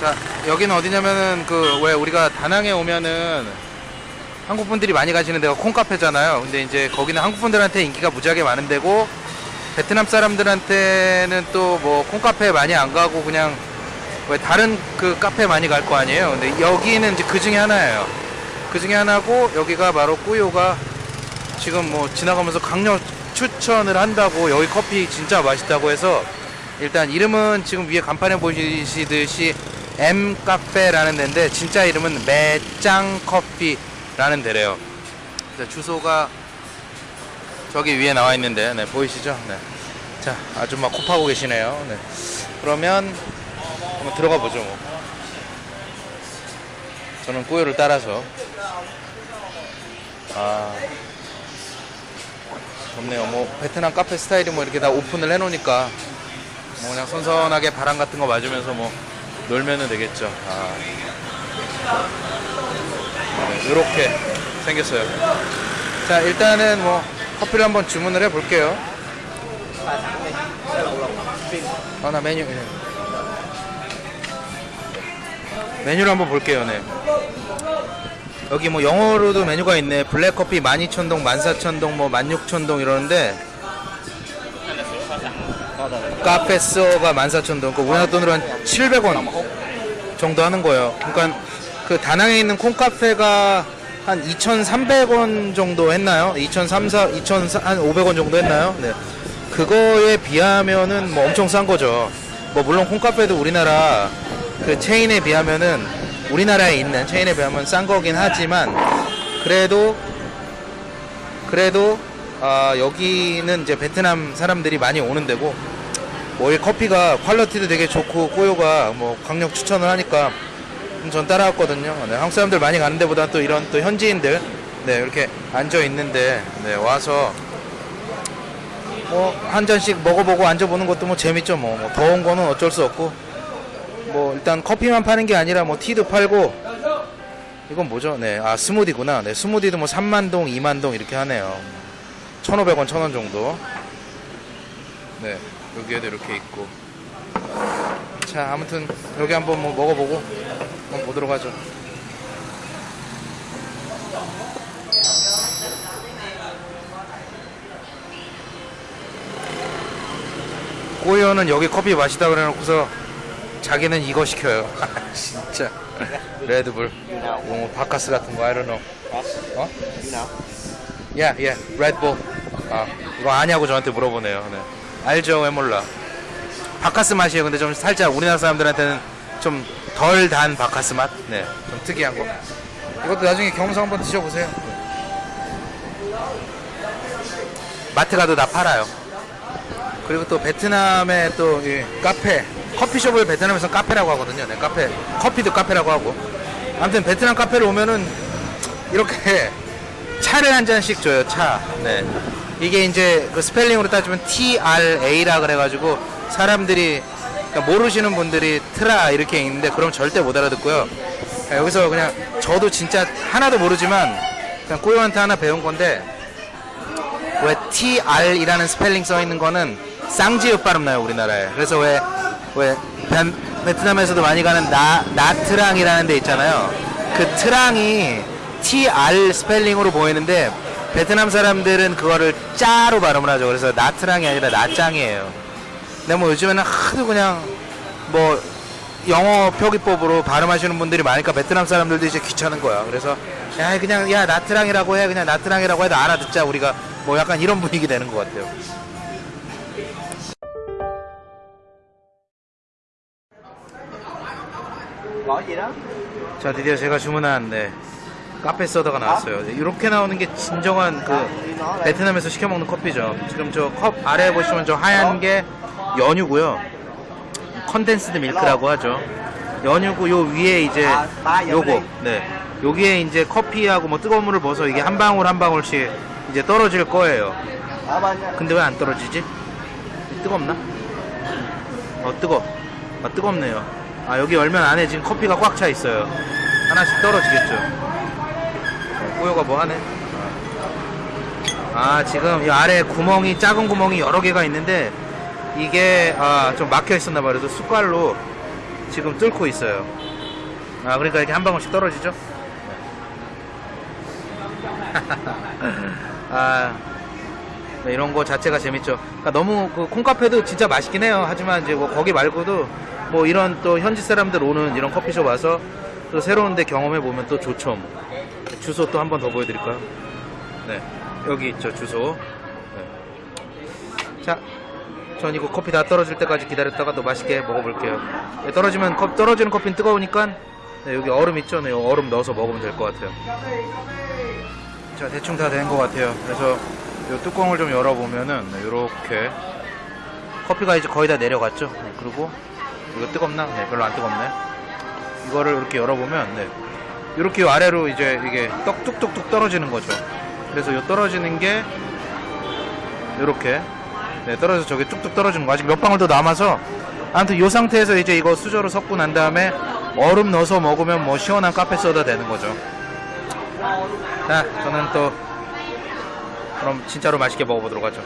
자, 여기는 어디냐면은 그 왜 우리가 다낭에 오면은 한국 분들이 많이 가시는 데가 콩카페잖아요. 근데 이제 거기는 한국 분들한테 인기가 무지하게 많은 데고 베트남 사람들한테는 또 뭐 콩카페 많이 안 가고 그냥 왜 다른 그 카페 많이 갈 거 아니에요. 근데 여기는 이제 그 중에 하나예요. 그 중에 하나고 여기가 바로 꾸요가 지금 뭐 지나가면서 강력 추천을 한다고 여기 커피 진짜 맛있다고 해서 일단 이름은 지금 위에 간판에 보시듯이 M 카페라는 데인데 진짜 이름은 매짱 커피 라는 데래요. 주소가 저기 위에 나와 있는데 네, 보이시죠? 네. 자 아줌마 코 파고 계시네요. 네. 그러면 한번 들어가 보죠. 뭐. 저는 꾸요를 따라서 아 좋네요. 뭐 베트남 카페 스타일이 뭐 이렇게 다 오픈을 해 놓으니까 뭐 그냥 선선하게 바람 같은 거 맞으면서 뭐 놀면은 되겠죠. 아. 네, 이렇게 생겼어요. 자 일단은 뭐 커피를 한번 주문을 해 볼게요. 아나 메뉴 네. 메뉴를 한번 볼게요. 네. 여기 뭐 영어로도 메뉴가 있네. 블랙커피 12,000동, 14,000동, 뭐 16,000동 이러는데 카페소가 14,000동, 그 우리나라 돈으로 한 700원 정도 하는 거예요. 그러니까 그 다낭에 있는 콩카페가 한 2,300원 정도 했나요? 2,300, 2,500원 정도 했나요? 네. 그거에 비하면은 뭐 엄청 싼 거죠. 뭐 물론 콩카페도 우리나라 그 체인에 비하면은 우리나라에 있는 체인에 비하면 싼 거긴 하지만 그래도 그래도 아, 여기는 이제 베트남 사람들이 많이 오는 데고 뭐 이 커피가 quality도 되게 좋고 꼬요가 뭐 강력 추천을 하니까 전 따라왔거든요. 네, 한국 사람들 많이 가는 데보다 또 이런 또 현지인들 네, 이렇게 앉아 있는데 네, 와서 뭐 한 잔씩 먹어보고 앉아보는 것도 뭐 재밌죠. 뭐, 뭐 더운 거는 어쩔 수 없고 뭐 일단 커피만 파는 게 아니라 뭐 티도 팔고 이건 뭐죠? 네, 아 스무디구나. 네, 스무디도 뭐 3만 동, 2만 동 이렇게 하네요. 1,500원, 1,000원 정도. 네, 여기에도 이렇게 있고. 자, 아무튼 여기 한번 뭐 먹어보고 한번 보도록 하죠. 꼬이어는 여기 커피 마시다 그래놓고서 자기는 이거 시켜요. 진짜 레드불, 뭐 바카스 같은 거 I don't know. 어? 야, 야, 레드불. 아, 이거 아냐고 저한테 물어보네요. 네. 알죠? 왜 몰라? 바카스 맛이에요. 근데 좀 살짝 우리나라 사람들한테는 좀 덜 단 바카스 맛. 네, 좀 특이한 거. 이것도 나중에 경험상 한번 드셔보세요. 마트 가도 다 팔아요. 그리고 또 베트남의 또이 카페, 커피숍을 베트남에서 카페라고 하거든요. 네, 카페, 커피도 카페라고 하고. 아무튼 베트남 카페를 오면은 이렇게 차를 한 잔씩 줘요. 차. 네. 이게 이제 그 스펠링으로 따지면 TRA라 그래가지고 사람들이 그러니까 모르시는 분들이 트라 이렇게 있는데 그럼 절대 못 알아듣고요. 네, 여기서 그냥 저도 진짜 하나도 모르지만 그냥 꼬요한테 하나 배운 건데 왜 TR이라는 스펠링 써 있는 거는 쌍지읒 발음 나요 우리나라에. 그래서 왜 왜 베트남에서도 많이 가는 나 나트랑이라는 데 있잖아요. 그 트랑이 TR 스펠링으로 보이는데 베트남 사람들은 그거를 짜로 발음을 하죠. 그래서 나트랑이 아니라 나짱이에요. 근데 뭐 요즘에는 하도 그냥 뭐 영어 표기법으로 발음하시는 분들이 많으니까 베트남 사람들도 이제 귀찮은 거야. 그래서 야 그냥 야 나트랑이라고 해 그냥 나트랑이라고 해도 알아듣자 우리가 뭐 약간 이런 분위기 되는 것 같아요. 자 드디어 제가 주문한 네, 카페 소다가 나왔어요. 네, 이렇게 나오는 게 진정한 그 베트남에서 시켜 먹는 커피죠. 지금 저 컵 아래 보시면 저 하얀 게 연유고요. condensed milk라고 하죠. 연유고 요 위에 이제 요거 네 여기에 이제 커피하고 뭐 뜨거운 물을 부어서 이게 한 방울 한 방울씩 이제 떨어질 거예요. 근데 왜 안 떨어지지? 뜨겁나? 어 뜨거. 아 뜨겁네요. 아 여기 열면 안에 지금 커피가 꽉 차 있어요. 하나씩 떨어지겠죠. 어, 꼬요가 뭐 하네? 아 지금 이 아래 구멍이 작은 구멍이 여러 개가 있는데 이게 아, 좀 막혀 있었나 봐요. 그래서 숟갈로 지금 뚫고 있어요. 아 그러니까 이렇게 한 방울씩 떨어지죠? 아 네, 이런 거 자체가 재밌죠. 그러니까 너무 그 콩카페도 진짜 맛있긴 해요. 하지만 이제 뭐 거기 말고도 뭐 이런 또 현지 사람들 오는 이런 커피숍 와서 또 새로운데 경험해 보면 또 좋죠. 뭐. 주소 또 한 번 더 보여드릴까요? 네, 여기 있죠 주소. 네. 자, 전 이거 커피 다 떨어질 때까지 기다렸다가 또 맛있게 먹어볼게요. 네, 떨어지면 컵 떨어지는 커피는 뜨거우니까 네, 여기 얼음 있죠? 네, 얼음 넣어서 먹으면 될 것 같아요. 자, 대충 다 된 것 같아요. 그래서 이 뚜껑을 좀 열어보면은 이렇게 커피가 이제 거의 다 내려갔죠. 네, 그리고 이거 뜨겁나? 네, 별로 안 뜨겁네. 이거를 이렇게 열어보면 네, 이렇게 아래로 이제 이게 떡 뚝뚝뚝 떨어지는 거죠. 그래서 이 떨어지는 게 이렇게 네, 떨어져서 저게 뚝뚝 떨어지는 거 아직 몇 방울 더 남아서 아무튼 이 상태에서 이제 이거 수저로 섞고 난 다음에 얼음 넣어서 먹으면 뭐 시원한 카페 소다 되는 거죠. 자, 저는 또 그럼 진짜로 맛있게 먹어보도록 하죠.